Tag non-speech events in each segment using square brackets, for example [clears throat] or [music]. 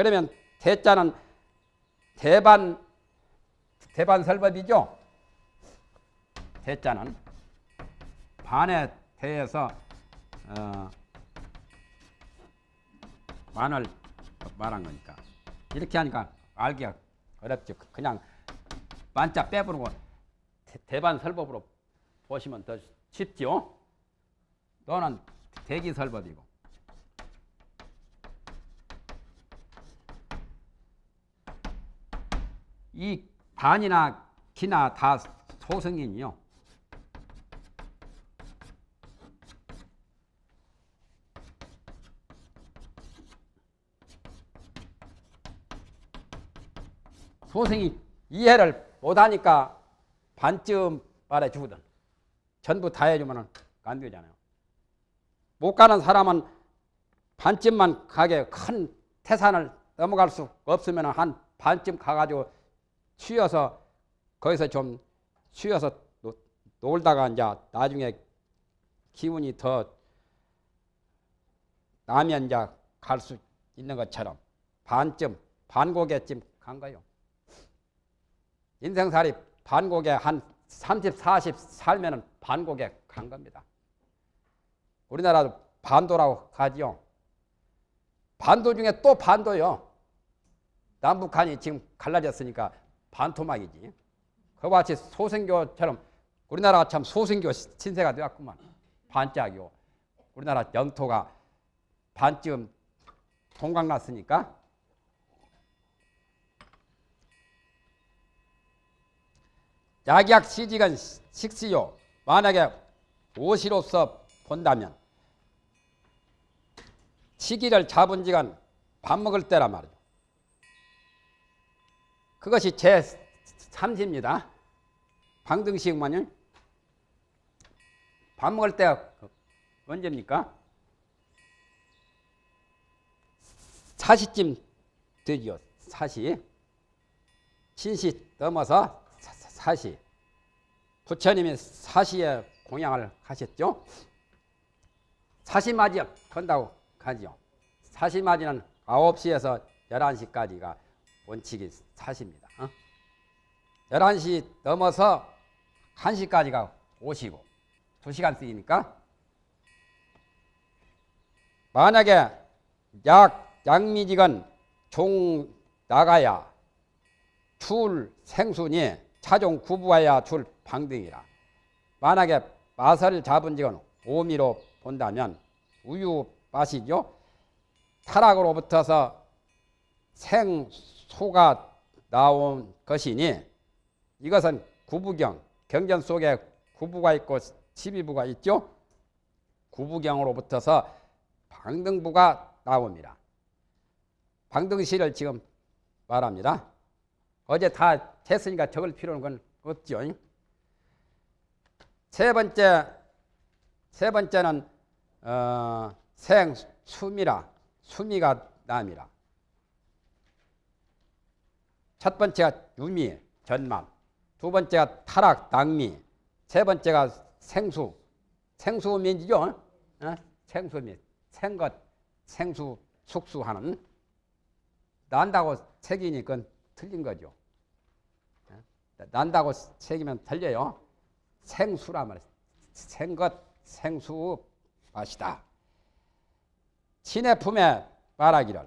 그러면 대자는 대반 대반 설법이죠. 대자는 반에 대해서 어, 만을 말한 거니까 이렇게 하니까 알기가 어렵죠. 그냥 만자 빼부르고 대반 설법으로 보시면 더 쉽죠. 또는 대기 설법이고 이 반이나 기나 다 소승이요. 소승이 이해를 못하니까 반쯤 말해주거든. 전부 다 해주면 안 되잖아요. 못 가는 사람은 반쯤만 가게 큰 태산을 넘어갈 수 없으면 한 반쯤 가가지고 쉬어서 거기서 좀 쉬어서 놀다가 이제 나중에 기운이 더 나면 이제 갈 수 있는 것처럼 반쯤 반고개쯤 간 거요. 인생살이 반고개 한 30, 40 살면은 반고개 간 겁니다. 우리나라도 반도라고 하지요. 반도 중에 또 반도요. 남북한이 지금 갈라졌으니까 반토막이지. 그와 같이 소생교처럼 우리나라가 참 소생교 신세가 되었구만. 반짝이요. 우리나라 영토가 반쯤 동강났으니까 약약 시직은 식시요. 만약에 오시로서 본다면 시기를 잡은 지간 밥 먹을 때라 말이죠. 그것이 제 3시입니다. 방등식만요. 밥 먹을 때가 언제입니까? 4시쯤 되지요. 4시. 신시 넘어서 4시. 부처님이 4시에 공양을 하셨죠. 4시맞이 건다고 가지요. 4시맞이는 9시에서 11시까지가 원칙이 4시입니다. 어? 11시 넘어서 1시까지가 5시고 2시간 쓰이니까 만약에 약 양미직은 종 나가야 출 생순이 차종 구부하야 출 방등이라 만약에 맛을 잡은 지은 오미로 본다면 우유 맛이죠. 타락으로부터서 생 소가 나온 것이니 이것은 구부경, 경전 속에 구부가 있고 십이부가 있죠. 구부경으로부터서 방등부가 나옵니다. 방등시를 지금 말합니다. 어제 다 했으니까 적을 필요는 건 없죠. 세 번째, 세 번째는 어, 생수미라, 수미가 남이라. 첫 번째가 유미, 전맘. 두 번째가 타락, 낭미. 세 번째가 생수, 생수민이죠. 어? 생수민, 생것, 생수, 숙수하는. 난다고 책이니 그건 틀린 거죠. 어? 난다고 책이면 틀려요. 생수라 말이에요. 생것, 생수 맛이다. 신의 품에 말하기를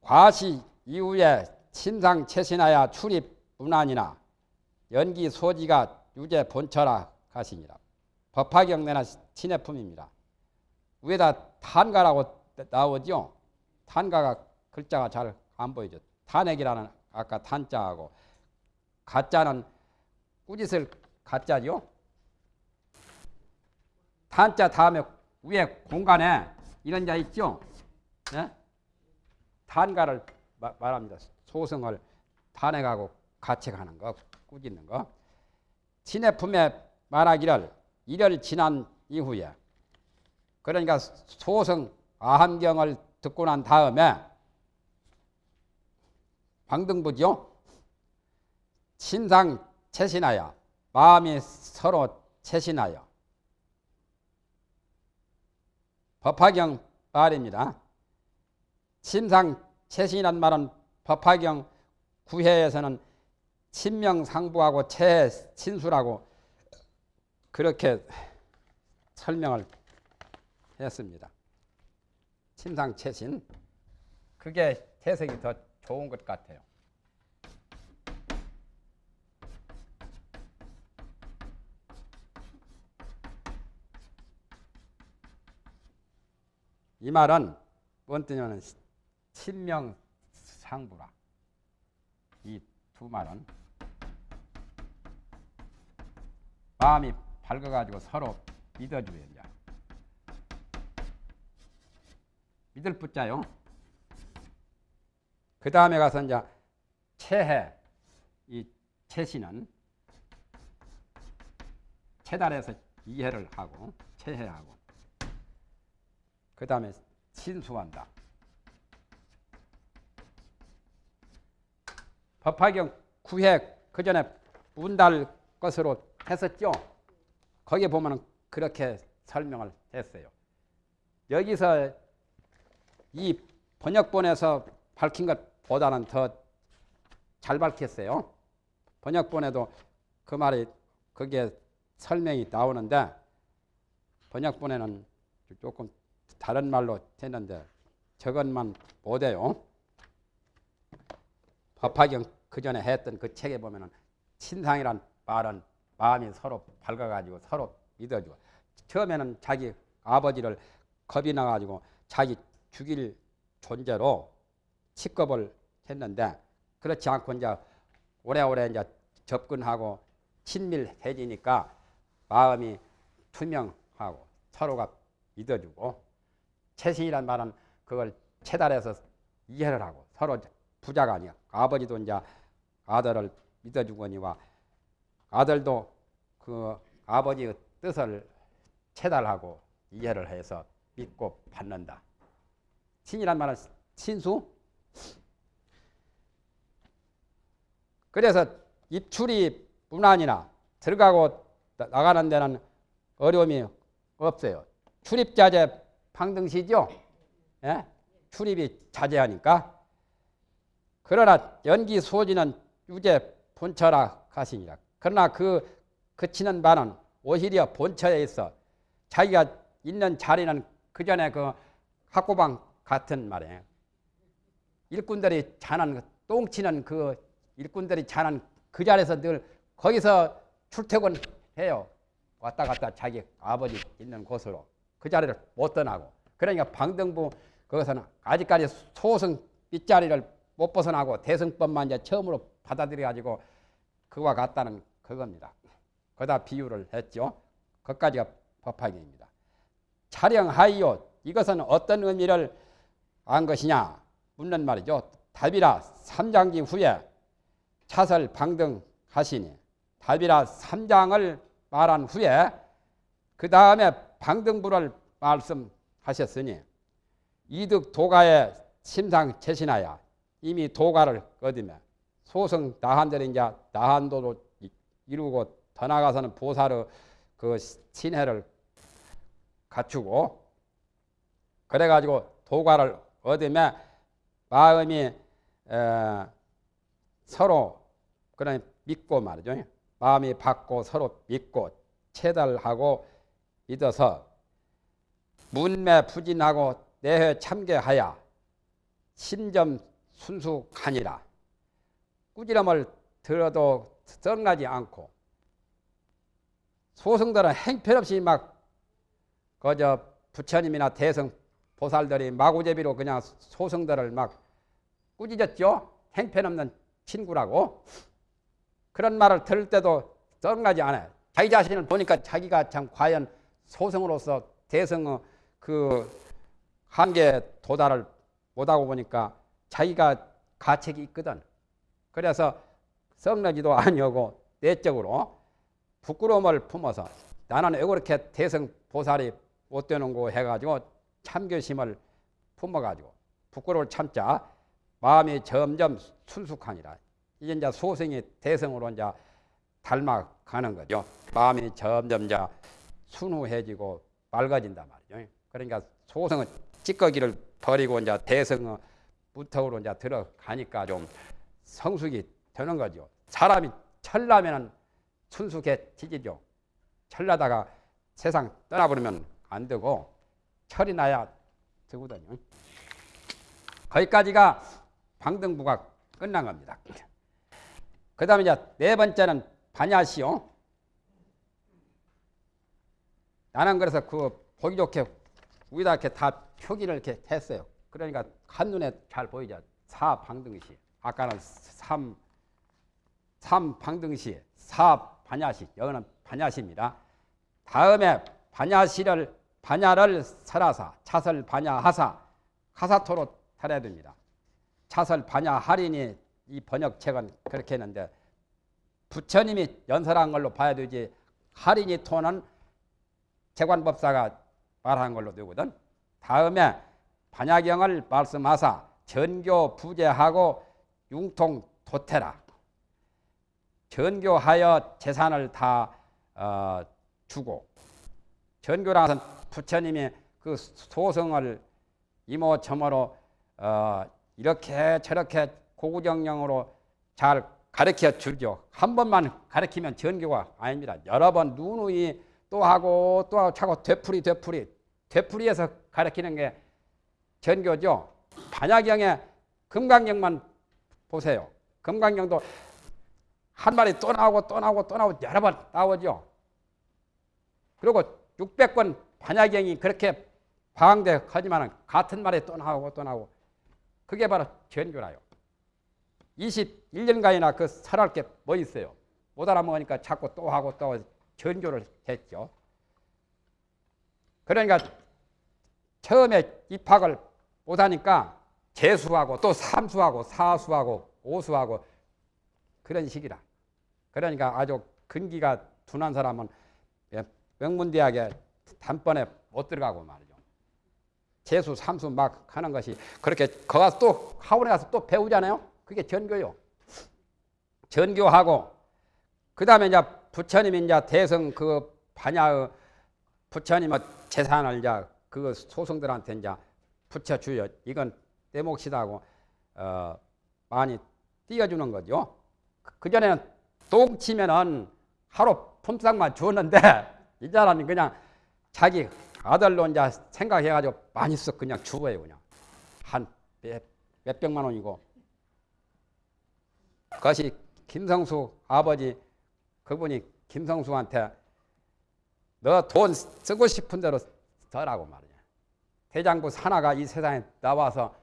과시 이후에 신상 채신하여 출입 문안이나 연기 소지가 유죄 본처라 가시니라. 법화경내나 신의 품입니다. 위에다 탄가라고 나오죠. 탄가가 글자가 잘 안 보이죠. 탄핵이라는 아까 탄자하고 가짜는 꾸짓을 가짜죠. 탄자 다음에 위에 공간에 이런 자 있죠. 네? 탄가를 마, 말합니다. 소승을 탄핵하고 가책하는 거, 꾸짖는 거. 신의 품에 말하기를 일을 지난 이후에 그러니까 소승 아함경을 듣고 난 다음에 방등부죠. 신상 채신하여 마음이 서로 채신하여 법화경 말입니다. 침상 채신이란 말은 법화경 구해에서는 친명상부하고 채신수라고 그렇게 설명을 했습니다. 침상채신 그게 해석이 더 좋은 것 같아요. 이 말은 뭔 뜻이냐면 친명 상부라. 이 두 말은 마음이 밝아가지고 서로 믿어줘야 돼. 믿을 붙자요. 그 다음에 가서 이제 체해 이 체시는 체달에서 이해를 하고 체해하고 그 다음에 신수한다. 법화경 구획 그 전에 문달 것으로 했었죠. 거기 보면 그렇게 설명을 했어요. 여기서 이 번역본에서 밝힌 것보다는 더 잘 밝혔어요. 번역본에도 그 말이 그게 설명이 나오는데 번역본에는 조금 다른 말로 했는데 저것만 못해요. 법화경 그 전에 했던 그 책에 보면은 신상이란 말은 마음이 서로 밝아가지고 서로 믿어주고 처음에는 자기 아버지를 겁이 나가지고 자기 죽일 존재로 취급을 했는데 그렇지 않고 이제 오래오래 이제 접근하고 친밀해지니까 마음이 투명하고 서로가 믿어주고 채신이란 말은 그걸 체달해서 이해를 하고 서로 부자가 아니야. 아버지도 이제 아들을 믿어주거니와 아들도 그 아버지의 뜻을 체달하고 이해를 해서 믿고 받는다. 신이란 말은 신수. 그래서 입출이 문안이나 들어가고 나가는 데는 어려움이 없어요. 출입자재 방등시죠. 예? 출입이 자제하니까. 그러나 연기 소지는 유재 본처라 가시니라. 그러나 그 그치는 바는 오히려 본처에 있어 자기가 있는 자리는 그 전에 그 학고방 같은 말이에요. 일꾼들이 자는 똥치는 그 일꾼들이 자는 그 자리에서 늘 거기서 출퇴근해요. 왔다 갔다 자기 아버지 있는 곳으로 그 자리를 못 떠나고 그러니까 방등부 그것은 아직까지 소승 빗자리를 못 벗어나고 대승법만 이제 처음으로 받아들여 가지고 그와 같다는 그겁니다. 거다 비유를 했죠. 그까지가 법화경입니다. 촬영하이요. 이것은 어떤 의미를 안 것이냐 묻는 말이죠. 답이라 삼장기 후에 차설 방등하시니 답이라 삼장을 말한 후에 그 다음에 방등부를 말씀하셨으니 이득 도가의 심상 재신하여 이미 도가를 얻으며 소승 나한들이 이제 나한도로 이루고 더 나가서는 보살의 그 신혜를 갖추고 그래가지고 도가를 얻으며 마음이 에, 서로 그런 믿고 말이죠. 마음이 받고 서로 믿고 체달하고 믿어서 문매 부진하고 내회 참계하여 심점 순수하니라. 꾸지람을 들어도 썩나지 않고 소승들은 행편없이 막 그저 부처님이나 대성 보살들이 마구제비로 그냥 소승들을 막 꾸짖었죠. 행편없는 친구라고. 그런 말을 들을 때도 썩나지 않아요. 자기 자신을 보니까 자기가 참 과연 소승으로서 대성의 그 한계 도달을 못하고 보니까 자기가 가책이 있거든. 그래서 썩나지도 아니하고 내적으로 부끄러움을 품어서 나는 왜 그렇게 대성 보살이 못 되는 거 해가지고 참교심을 품어가지고 부끄러움을 참자 마음이 점점 순숙하니라. 이제 이제 소생이 대성으로 이제 닮아가는 거죠. 마음이 점점 이제 순후해지고 맑아진단 말이죠. 그러니까 소성은 찌꺼기를 버리고 이제 대성의 무턱으로 이제 들어가니까 좀 성숙이 되는 거죠. 사람이 철나면은 순숙해지지죠. 철나다가 세상 떠나버리면 안 되고 철이 나야 되거든요. 거기까지가 방등부가 끝난 겁니다. 그 다음에 이제 네 번째는 반야시요. 나는 그래서 그 보기 좋게 위다 이렇게 다 표기를 이렇게 했어요. 그러니까 한눈에 잘 보이죠. 사 방등시. 아까는 삼, 삼 방등시, 사 반야시. 여기는 반야시입니다. 다음에 반야시를 반야를 설하사 차설 반야하사 하사토로 살아야 됩니다. 차설 반야 할인이 이 번역책은 그렇게 했는데 부처님이 연설한 걸로 봐야 되지 할인이 토는 재관법사가 말한 걸로 되거든. 다음에 반야경을 말씀하사 전교 부재하고 융통 도태라. 전교하여 재산을 다 어, 주고 전교라는 부처님이 그 소성을 이모저모로 어, 이렇게 저렇게 고구정령으로 잘 가르쳐 주죠. 한 번만 가르치면 전교가 아닙니다. 여러 번 누누이 또 하고 또 하고 차고 되풀이 되풀이 되풀이해서 가르치는 게 전교죠. 반야경에 금강경만 보세요. 금강경도 한 마리 또 나오고 또 나오고 또 나오고 여러 번 나오죠. 그리고 600권 반야경이 그렇게 방대 하지만 같은 말에 또 나오고 또 나오고 그게 바로 전교라요. 21년간이나 그 설할 게 뭐 있어요. 못 알아먹으니까 자꾸 또 하고 또 전교를 했죠. 그러니까 처음에 입학을 못하니까 재수하고 또 삼수하고 사수하고 오수하고 그런 식이라. 그러니까 아주 근기가 둔한 사람은 명문대학에 단번에 못 들어가고 말이죠. 재수, 삼수 막 하는 것이 그렇게 거 가서 또 학원에 가서 또 배우잖아요. 그게 전교요. 전교하고 그 다음에 이제 부처님이 이제 대성 그 반야의 부처님의 재산을 이제 그 소성들한테 이제 붙여주요. 이건 내 몫이다고 어 많이 띄워주는 거죠. 그 전에는 똥 치면은 하루 품삯만 주었는데 [laughs] 이자라는 그냥 자기 아들로 이제 생각해가지고 많이 써 그냥 주어요 그냥 한몇 백만 원이고 그것이 김성수 아버지 그분이 김성수한테 너 돈 쓰고 싶은 대로 써라고 말이야. 대장부 하나가 이 세상에 나와서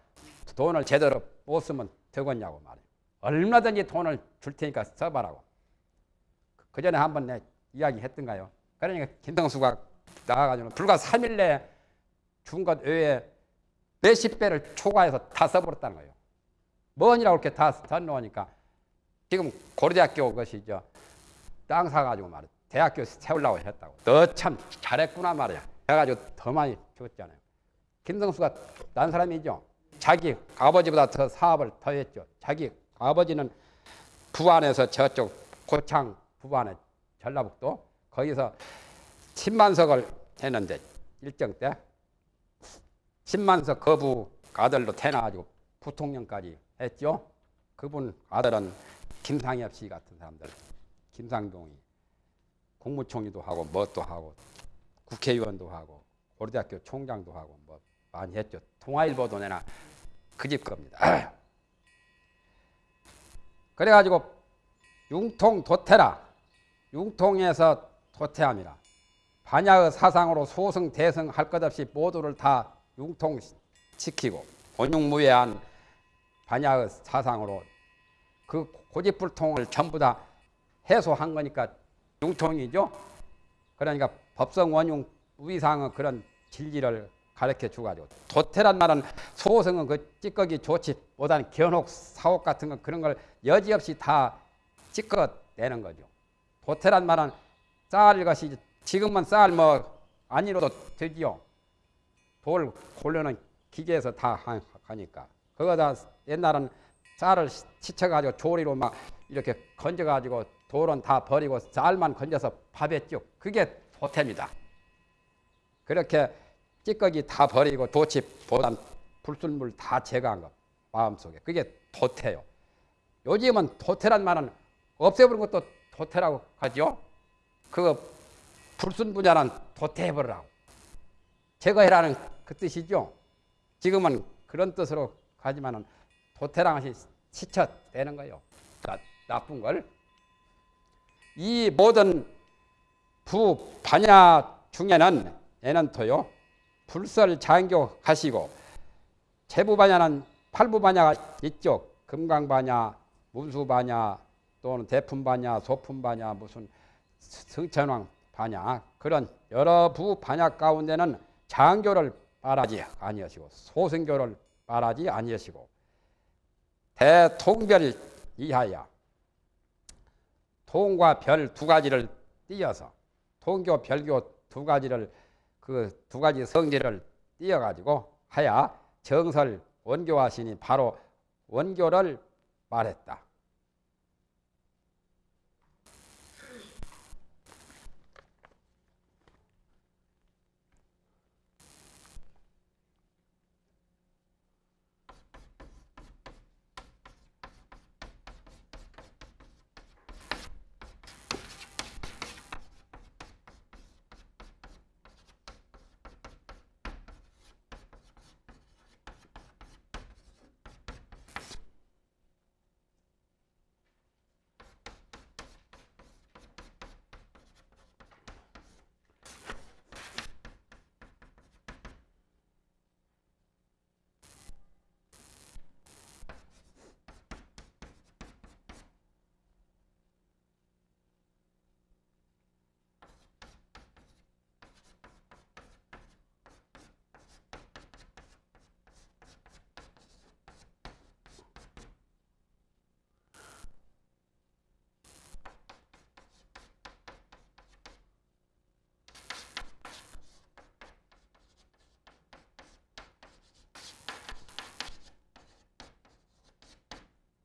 돈을 제대로 못 쓰면 되겠냐고 말이야. 얼마든지 돈을 줄 테니까 써봐라고. 그 전에 한번 내 이야기 했던가요? 그러니까 김성수가 나가가지고 불과 3일 내에 준 것 외에 몇십 배를 초과해서 다 써버렸다는 거예요. 뭐니라고 이렇게 다 써놓으니까 지금 고려대학교 것이죠. 땅 사가지고 말이야. 대학교 세우려고 했다고. 너 참 잘했구나 말이야. 해가지고 더 많이 줬잖아요. 김성수가 난 사람이죠. 자기 아버지보다 더 사업을 더 했죠. 자기 아버지는 부안에서 저쪽 고창 부안에 전라북도 거기서 10만석을 했는데 일정 때 10만석 거부 아들로 태어나가지고 부통령까지 했죠. 그분 아들은 김상엽 씨 같은 사람들, 김상동이 국무총리도 하고 뭣도 하고 국회의원도 하고 고려대학교 총장도 하고 뭐 많이 했죠. 통화일보도 내나 그 집 겁니다. [clears throat] 그래가지고 융통 도태라 융통에서 도태함이라 반야의 사상으로 소승 대승 할 것 없이 모두를 다 융통시키고 원흉무해한 반야의 사상으로 그 고집불통을 전부 다 해소한 거니까 융통이죠. 그러니까 법성 원흉 위상의 그런 진리를 가르쳐 주가지고 도태란 말은 소승은 그 찌꺼기 좋지 못한 견혹 사옥 같은 거 그런 걸 여지없이 다 찌꺼내는 거죠. 도태란 말은 쌀 것이 지금은 쌀뭐 아니로도 되지요. 돌 골려는 기계에서 다 하니까 그거 다 옛날은 쌀을 치쳐가지고 조리로 막 이렇게 건져가지고 돌은 다 버리고 쌀만 건져서 밥했죠. 그게 도태입니다. 그렇게 찌꺼기 다 버리고 도치 보단 불순물 다 제거한 것. 마음속에. 그게 도태요. 요즘은 도태란 말은 없애버린 것도 도태라고 하죠. 그 불순분야는 도태해버리라고. 제거해라는 그 뜻이죠. 지금은 그런 뜻으로 가지만은 도태랑 것이 치쳐되는 거예요. 나, 나쁜 걸. 이 모든 부반야 중에는 애는토요. 불설 장교 가시고 제부반야는 팔부반야가 있죠. 금강반야, 문수반야, 또는 대품반야, 소품반야, 무슨 승천왕 반야 그런 여러 부 반야 가운데는 장교를 말하지 아니하시고 소승교를 말하지 아니하시고 대통별 이하야 통과 별 두 가지를 띄어서 통교 별교 두 가지를 그 두 가지 성질을 띄어 가지고 하야 정설 원교하시니 바로 원교를 말했다.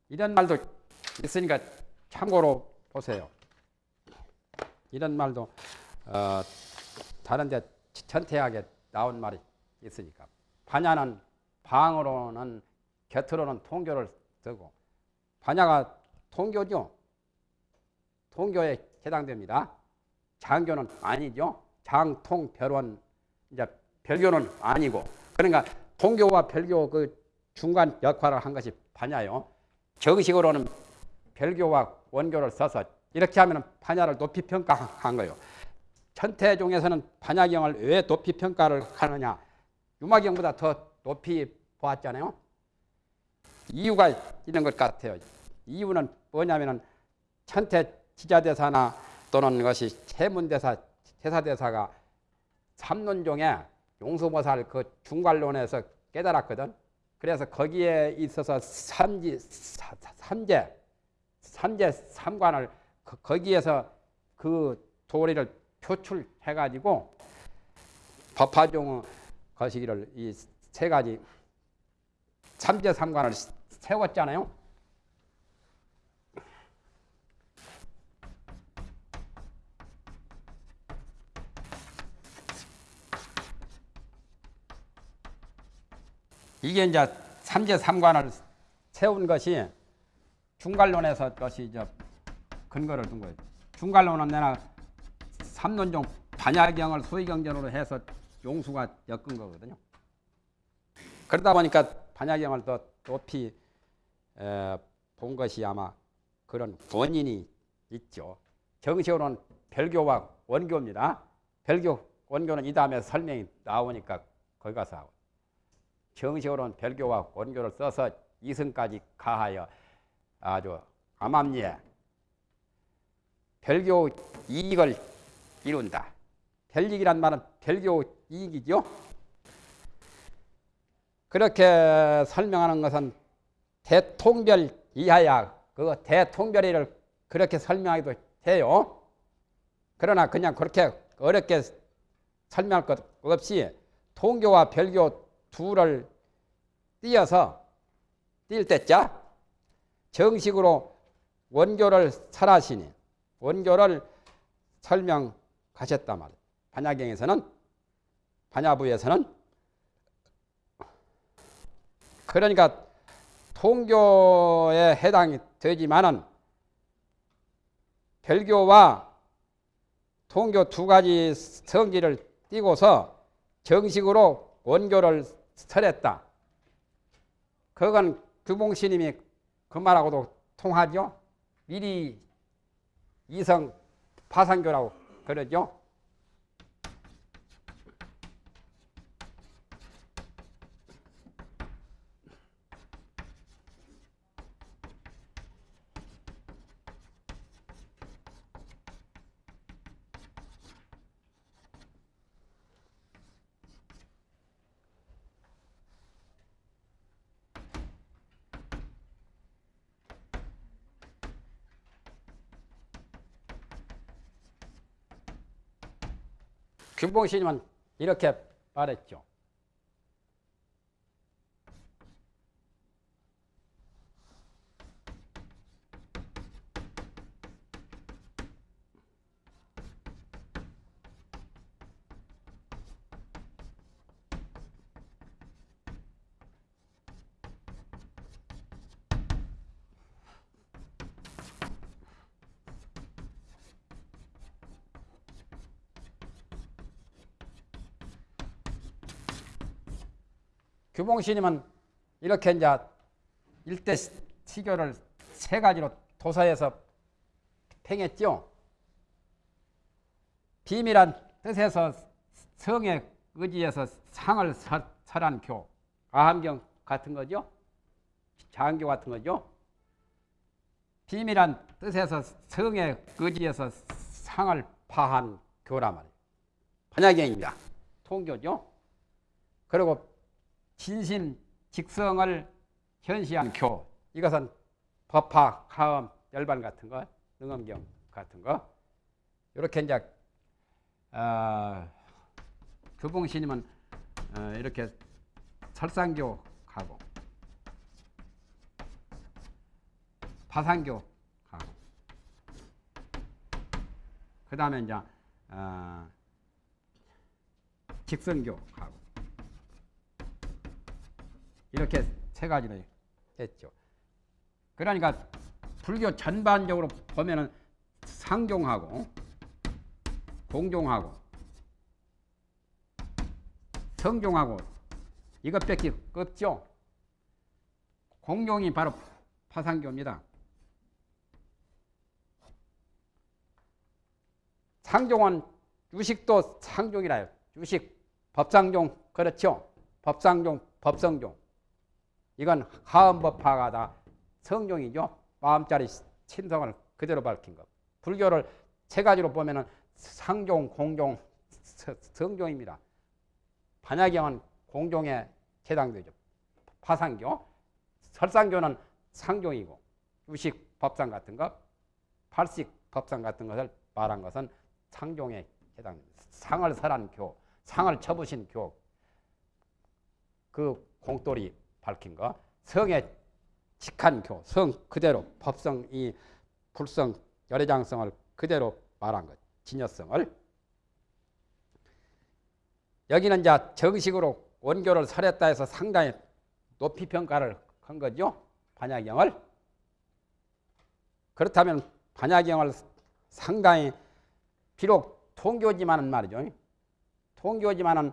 이런 말도 있으니까 참고로 보세요. 이런 말도 어, 다른데 천태하게 나온 말이 있으니까 반야는 방으로는 곁으로는 통교를 쓰고 반야가 통교죠. 통교에 해당됩니다. 장교는 아니죠. 장통 별원 이제 별교는 아니고 그러니까 통교와 별교 그 중간 역할을 한 것이 반야요. 정식으로는 별교와 원교를 써서 이렇게 하면 반야를 높이 평가한 거예요. 천태종에서는 반야경을 왜 높이 평가를 하느냐? 유마경보다 더 높이 보았잖아요. 이유가 있는 것 같아요. 이유는 뭐냐면은 천태 지자대사나 또는 것이 세문대사, 제사대사가 삼론종에 용수보살 그 중괄론에서 깨달았거든. 그래서 거기에 있어서 삼지, 삼재, 삼재 삼관을 거기에서 그 도리를 표출해가지고 법화종 거시기를 이 세 가지 삼재 삼관을 세웠잖아요. 이게 이제 삼재 삼관을 세운 것이 중괄론에서 것이 이제 근거를 둔 거예요. 중괄론은 내가 삼론종 반야경을 소위경전으로 해서 용수가 엮은 거거든요. 그러다 보니까 반야경을 더 높이 에, 본 것이 아마 그런 원인이 있죠. 정식으로는 별교와 원교입니다. 별교, 원교는 이 다음에 설명이 나오니까 거기 가서 하고. 정식으로는 별교와 원교를 써서 이승까지 가하여 아주 암암리에 별교 이익을 이룬다. 별이익이란 말은 별교 이익이죠. 그렇게 설명하는 것은 대통별 이하야 그 대통별이를 그렇게 설명하기도 해요. 그러나 그냥 그렇게 어렵게 설명할 것 없이 통교와 별교 둘을 띄어서 띌 때자 정식으로 원교를 설하시니 원교를 설명하셨단 말이에요. 반야경에서는 반야부에서는 그러니까 통교에 해당이 되지만은 별교와 통교 두 가지 성질을 띠고서 정식으로 원교를 설했다. 그건 규봉스님이 그 말하고도 통하죠. 미리 이성 파산교라고 그러죠. 규봉스님은 이렇게 말했죠. 규봉스님은 이렇게 이제 일대 시교를 세 가지로 도서에서 팽했죠. 비밀한 뜻에서 성의 의지에서 상을 설한 교, 아함경 같은 거죠. 장교 같은 거죠. 비밀한 뜻에서 성의 의지에서 상을 파한 교란 말이에요. 반야경입니다. 통교죠. 그리고 진심 직성을 현시한 교. 이것은 법화, 가음, 열반 같은 거, 능엄경 같은 거. 이렇게 이제 어, 교봉 스님은 어, 이렇게 설상교 가고 파상교 가고. 그 다음에 이제 어, 직성교 가고 이렇게 세 가지로 했죠. 그러니까 불교 전반적으로 보면은 상종하고 공종하고 성종하고 이것밖에 없죠. 공종이 바로 파상교입니다. 상종은 유식도 상종이라요. 유식 법상종 그렇죠. 법상종 법성종 이건 하음법화가 다 성종이죠. 마음자리 친성을 그대로 밝힌 것. 불교를 세 가지로 보면은 상종, 공종, 성종입니다. 반야경은 공종에 해당되죠. 파상교, 설상교는 상종이고 유식 법상 같은 것, 팔식 법상 같은 것을 말한 것은 상종에 해당됩니다. 상을 설한 교, 상을 쳐부신 교, 그 공돌이 밝힌 거, 성의 직한 교, 성 그대로 법성 이 불성 열애장성을 그대로 말한 것, 진여성을 여기는 이제 정식으로 원교를 설했다 해서 상당히 높이 평가를 한 거죠. 반야경을. 그렇다면 반야경을 상당히 비록 통교지만은 말이죠. 통교지만은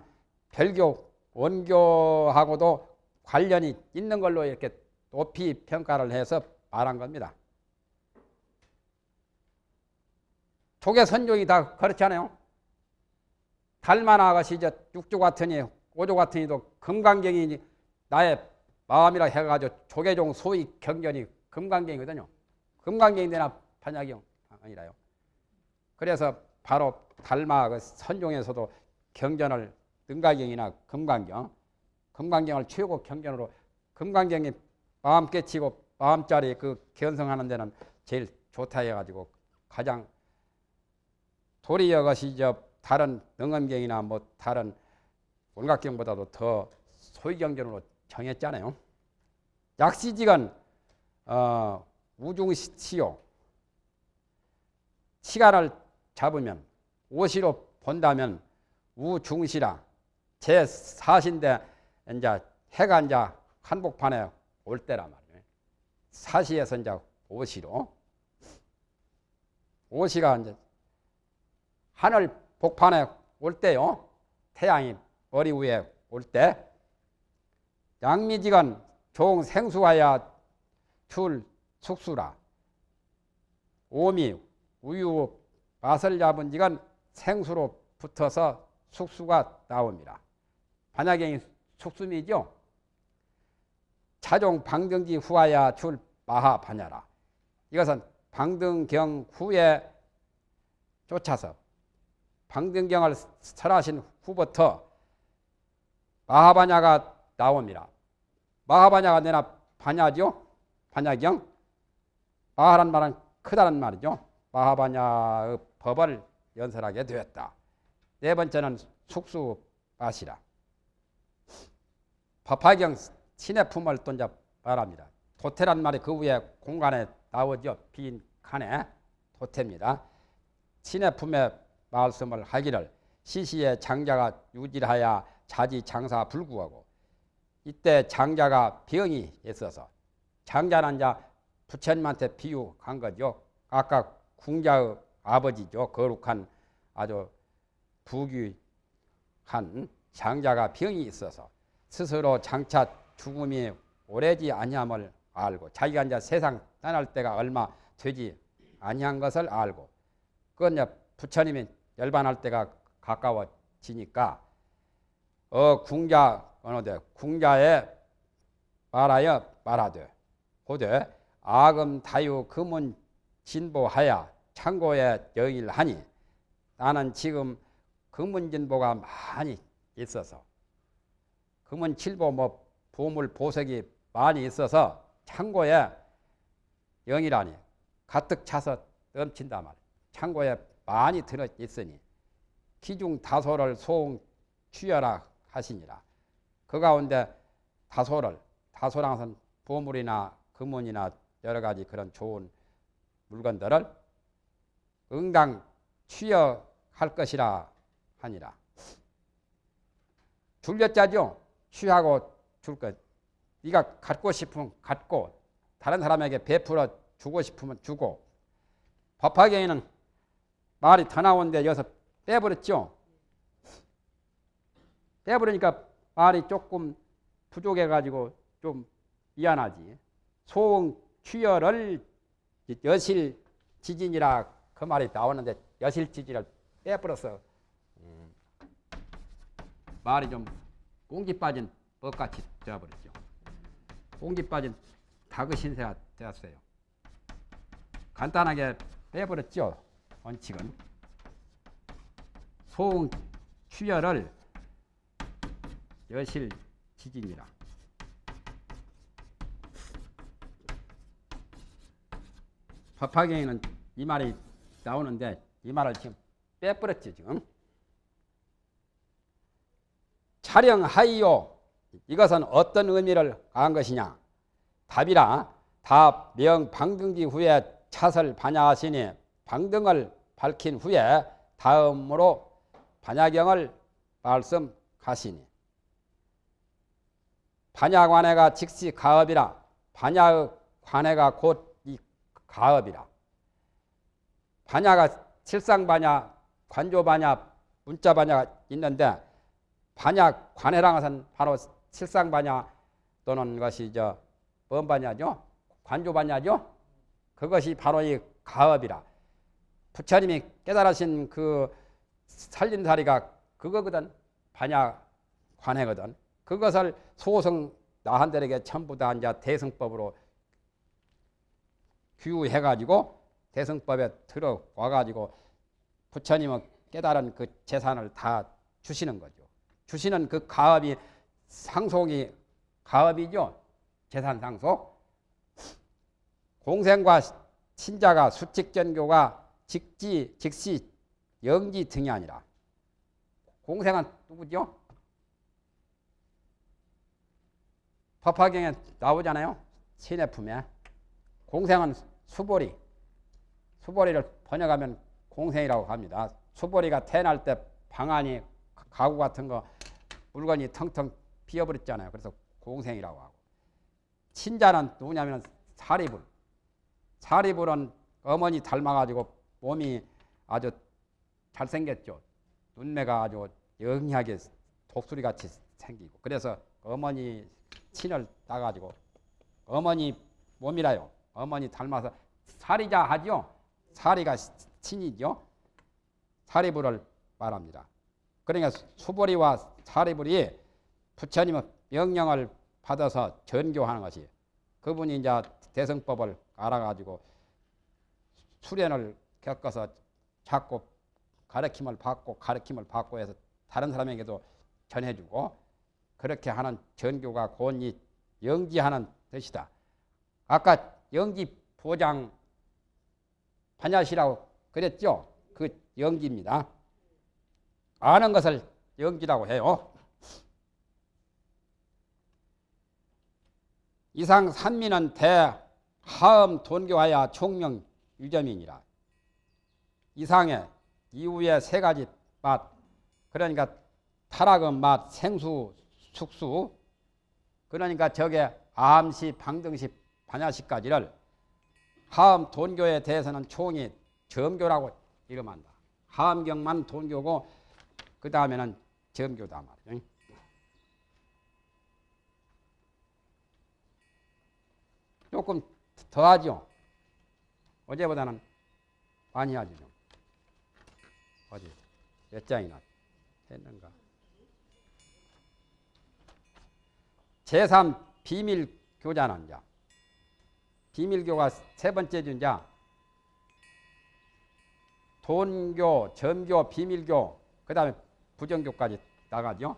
별교 원교하고도 관련이 있는 걸로 이렇게 높이 평가를 해서 말한 겁니다. 독의 선종이 다 그렇지 않아요? 달만 아가씨 저 육조 같으니 오조 같으니도 금강경이 나의 마음이라 해가지고 조계종 소위 경전이 금강경이거든요. 금강경이 되나 반야경 아니라요. 그래서 바로 달마 그 선종에서도 경전을 능가경이나 금강경, 금강경을 최고 경전으로 금강경이 마음 깨치고 마음자리 그 견성하는 데는 제일 좋다 해가지고 가장 도리어 것이 저 다른 능엄경이나 뭐 다른 원각경보다도 더 소위경전으로 정했잖아요. 약시직은 어, 우중시요 시간을 잡으면 오시로 본다면 우중시라 제 사신데 이제 해가 이제 한복판에 올 때란 말이에요. 사시에서 이제 오시로 오시가 이제 하늘 복판에 올 때요. 태양이 머리 위에 올 때 양미지간 종 생수하야 출 숙수라 오미 우유 맛을 잡은 지간 생수로 붙어서 숙수가 나옵니다. 반야경이 숙수미죠. 차종 방등지 후하야 출 마하 반야라. 이것은 방등경 후에 쫓아서 방등경을 설하신 후부터 마하반야가 나옵니다. 마하반야가 내나 반야죠. 반야경. 마하란 말은 크다는 말이죠. 마하반야의 법을 연설하게 되었다. 네 번째는 숙수밭이라. 법화경 신의 품을 또 이제 말합니다. 도태란 말이 그 위에 공간에 나오죠. 빈 칸에 도태입니다. 신의 품에 말씀을 하기를 시시에 장자가 유질하여 자지 장사 불구하고 이때 장자가 병이 있어서 장자는 이제 부처님한테 비유한 거죠. 아까 궁자의 아버지죠. 거룩한 아주 부귀한 장자가 병이 있어서 스스로 장차 죽음이 오래지 아니함을 알고 자기가 이제 세상 떠날 때가 얼마 되지 아니한 것을 알고 그건 이제 부처님이 열반할 때가 가까워지니까 어 궁자 어느데 궁자에 말하여 말하되 고되 아금 다유 금은 진보하여 창고에 여일하니 나는 지금 금은 진보가 많이 있어서 금은 칠보 뭐 보물 보석이 많이 있어서 창고에 영이라니 가득 차서 넘친다 말. 창고에 많이 들어 있으니 기중 다소를 소응 취하라 하시니라. 그 가운데 다소를 다소랑 것은 보물이나 금은이나 여러 가지 그런 좋은 물건들을 응당 취하할 것이라 하니라. 줄여자죠. 취하고 줄 것. 네가 갖고 싶으면 갖고 다른 사람에게 베풀어 주고 싶으면 주고 법화경에는 말이 더 나오는데 여기서 빼버렸죠. 빼버리니까 말이 조금 부족해가지고 좀 미안하지. 소응 취열을 여실 지진이라 그 말이 나오는데 여실 지진을 빼버려서 음, 말이 좀 공기 빠진 법같이 되어버렸죠. 공기 빠진 닭의 신세가 되었어요. 간단하게 빼버렸죠. 원칙은 소응 취열을 여실 지진이라. 법화경에는 이 말이 나오는데 이 말을 지금 빼버렸죠 지금. 촬영하이요. 이것은 어떤 의미를 한 것이냐? 답이라 다명 방등지 후에 차설 반야하시니 방등을 밝힌 후에 다음으로 반야경을 말씀하시니 반야관해가 즉시 가업이라 반야의 관해가 곧 이 가업이라 반야가 칠상반야, 관조반야, 문자반야가 있는데 반야 관해랑 것은 바로 칠상반야 또는 것이 저 뭔반야죠? 관조 반야죠? 그것이 바로 이 가업이라. 부처님이 깨달으신 그 살림살이가 그거거든. 반야 관해거든. 그것을 소성 나한들에게 전부 다 이제 대승법으로 규해가지고 대승법에 들어와가지고 부처님은 깨달은 그 재산을 다 주시는 거죠. 주시는 그 가업이 상속이 가업이죠. 재산 상속. 공생과 신자가 수칙전교가 직지, 직시, 영지 등이 아니라 공생은 누구죠? 법화경에 나오잖아요. 신의 품에. 공생은 수보리. 수보리를 번역하면 공생이라고 합니다. 수보리가 태어날 때 방안이 가구 같은 거 물건이 텅텅 비어버렸잖아요. 그래서 공생이라고 하고. 신자는 누구냐면 사리불. 사리불은 어머니 닮아가지고 몸이 아주 잘생겼죠. 눈매가 아주 영리하게 독수리 같이 생기고 그래서 어머니 친을 따가지고 어머니 몸이라요. 어머니 닮아서 사리자 하죠. 사리가 친이죠. 사리불을 말합니다. 그러니까 수보리와 사리불이 부처님의 명령을 받아서 전교하는 것이 그분이 이제 대성법을 알아가지고 수련을 겪어서 자꾸 가르침을 받고 가르침을 받고 해서 다른 사람에게도 전해주고 그렇게 하는 전교가 곧이 영지하는 뜻이다. 아까 영지 보장 반야시라고 그랬죠? 그 영지입니다. 아는 것을 영지라고 해요. 이상 산민은 대하음 돈교하야 총명 유점이니라. 이상의 이후에 세 가지 맛 그러니까 타락의 맛, 생수, 숙수 그러니까 저게 암시, 방등시, 반야시까지를 하음 돈교에 대해서는 총이 점교라고 이름한다. 하음경만 돈교고 그 다음에는 점교다 말이에요. 조금 더 하죠. 어제보다는 많이 하죠. 좀. 어디 몇 장이나 했는가. 제3 비밀 교자는 자. 비밀교가 세 번째 준자. 돈교, 점교, 비밀교, 그 다음에 부정교까지 나가죠.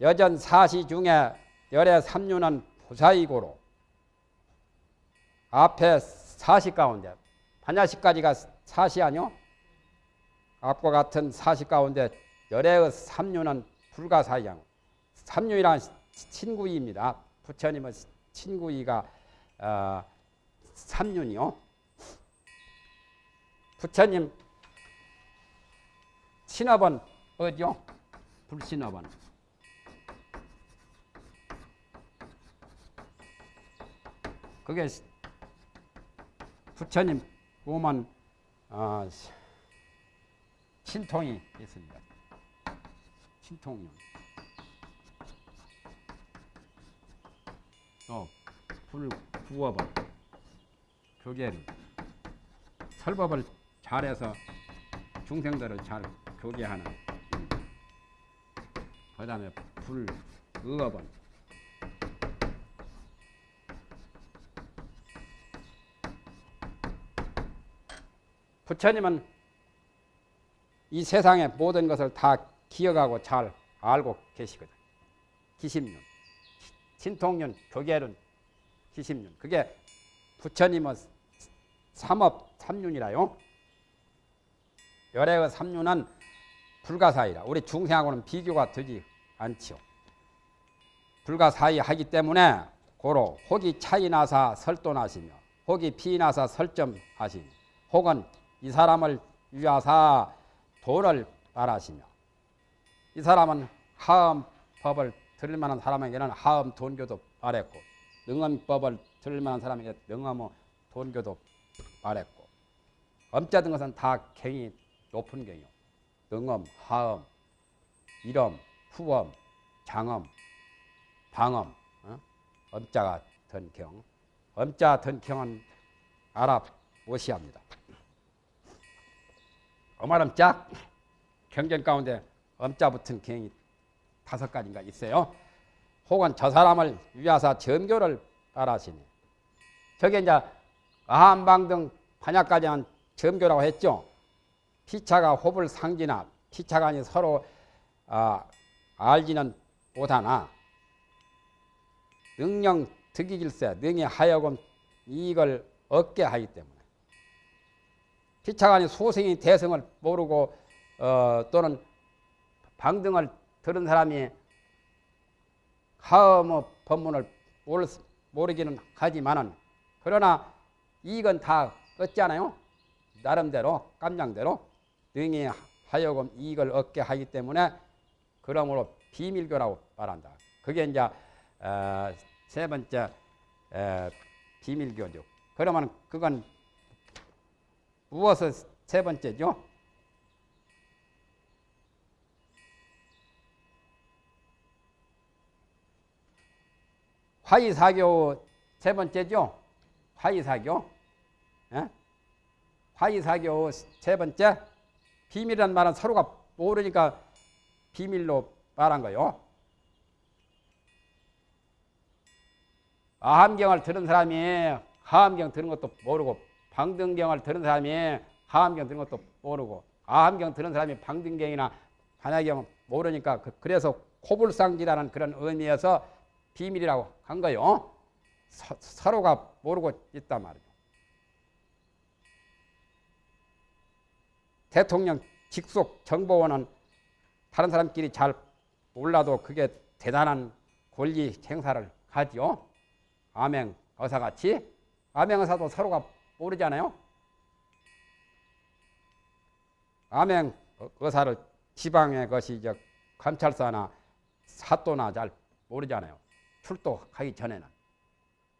여전 사시 중에 열의 삼류는 부사이고로 앞에 사시 가운데 반야시까지가 사시 아니요? 앞과 같은 사시 가운데 열의 삼류는 불가사의양 삼류이란 친구이입니다. 부처님은 친구이가 어, 삼륜이요. 부처님 신업은 어디요? 불신업은 그게 부처님 보면 어, 신통이 있습니다. 신통용. 또 불구업을 교계를 설법을 잘해서 중생들을 잘 교계하는 그 다음에 불의업은 부처님은 이 세상의 모든 것을 다 기억하고 잘 알고 계시거든. 기심륜, 신통륜, 교계륜, 기심륜. 그게 부처님은 삼업 삼륜이라요. 열애의 삼륜은 불가사의라. 우리 중생하고는 비교가 되지 않지요. 불가사의하기 때문에 고로 혹이 차이 나사 설도나시며 혹이 피 나사 설점하시며 혹은 이 사람을 위하사 도를 말하시며 이 사람은 하음 법을 들을 만한 사람에게는 하음 돈교도 말했고 능엄법을 들을 만한 사람에게 능엄의 돈교도 말했고 엄자 등 것은 다 경이 높은 경이요. 능엄, 하엄, 일엄, 후엄, 장엄, 방엄, 어? 엄자가 든 경. 엄자 든 경은 알아보셔야 합니다. 어마름짝 경전 가운데 엄자 붙은 경이 다섯 가지인가 있어요. 혹은 저 사람을 위하사 점교를 따라하시니 저게 이제 아한방 등 반야까지는 점교라고 했죠. 피차가 호불 상지나 아니 서로 아, 알지는 못하나 능령 득이질세 능히 하여금 이익을 얻게 하기 때문에 아니 소생이 대성을 모르고 어, 또는 방등을 들은 사람이 하음의 법문을 모르기는 하지만은 그러나 이익은 다 얻잖아요. 나름대로 깜냥대로 능히 하여금 이익을 얻게 하기 때문에 그러므로 비밀교라고 말한다. 그게 이제 어, 세 번째 에, 비밀교죠. 그러면 그건 무엇을 세 번째죠? 화이사교 세 번째죠? 화이사교. 예? 화이사교 세 번째. 비밀이란 말은 서로가 모르니까 비밀로 말한 거요. 아함경을 들은 사람이 하함경 들은 것도 모르고 방등경을 들은 사람이 하함경 들은 것도 모르고 아함경 들은 사람이 방등경이나 반야경 모르니까 그- 그래서 코불상지라는 그런 의미에서 비밀이라고 한 거요. 서, 서로가 모르고 있단 말이죠. 대통령 직속 정보원은 다른 사람끼리 잘 몰라도 그게 대단한 권리 행사를 하지요. 암행 의사같이 암행 의사도 서로가 모르잖아요. 암행 의사를 지방의 것이 저 감찰사나 사또나 잘 모르잖아요. 출도하기 전에는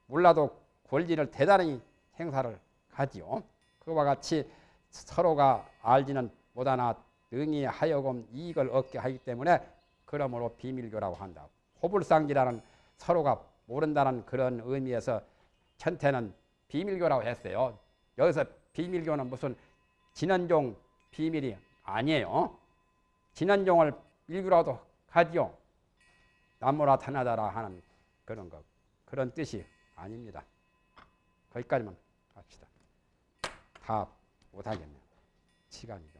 몰라도 권리를 대단히 행사를 하지요. 그와 같이 서로가 알지는 못하나 능히 하여금 이익을 얻게 하기 때문에 그러므로 비밀교라고 한다. 호불상지라는 서로가 모른다는 그런 의미에서 천태는 비밀교라고 했어요. 여기서 비밀교는 무슨 진원종 비밀이 아니에요. 진원종을 일교라도 하지요. 남모라 타나다라 하는 그런 거 그런 뜻이 아닙니다. 거기까지만 합시다. 다 못하겠네요. 시간이 좀.